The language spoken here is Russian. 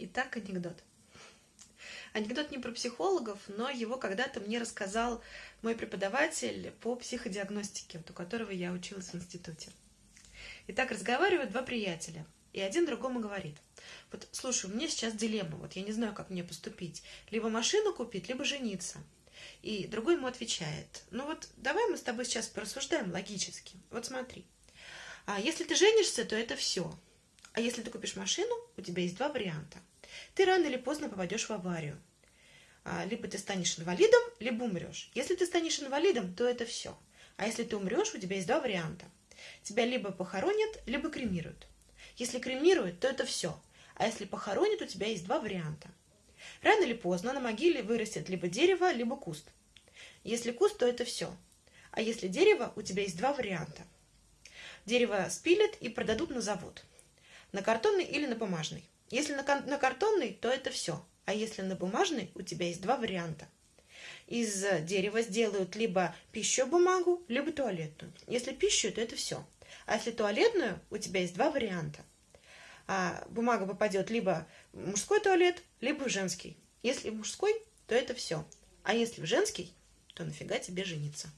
Итак, анекдот. Анекдот не про психологов, но его когда-то мне рассказал мой преподаватель по психодиагностике, у которого я училась в институте. Итак, разговаривают два приятеля, и один другому говорит, вот, слушай, у меня сейчас дилемма, вот я не знаю, как мне поступить, либо машину купить, либо жениться. И другой ему отвечает, ну вот давай мы с тобой сейчас порассуждаем логически. Вот смотри, а если ты женишься, то это все, а если ты купишь машину, у тебя есть два варианта. Ты рано или поздно попадешь в аварию. А, либо ты станешь инвалидом, либо умрешь. Если ты станешь инвалидом, то это все. А если ты умрешь, у тебя есть два варианта. Тебя либо похоронят, либо кремируют. Если кремируют, то это все. А если похоронят, у тебя есть два варианта. Рано или поздно на могиле вырастет либо дерево, либо куст. Если куст, то это все. А если дерево, у тебя есть два варианта. Дерево спилят и продадут на завод. На картонный или на бумажный. Если на, на картонный, то это все. А если на бумажный, у тебя есть два варианта. Из дерева сделают либо пищу бумагу, либо туалетную. Если пищу, то это все. А если туалетную, у тебя есть два варианта. А бумага попадет либо в мужской туалет, либо в женский. Если в мужской, то это все. А если в женский, то нафига тебе жениться?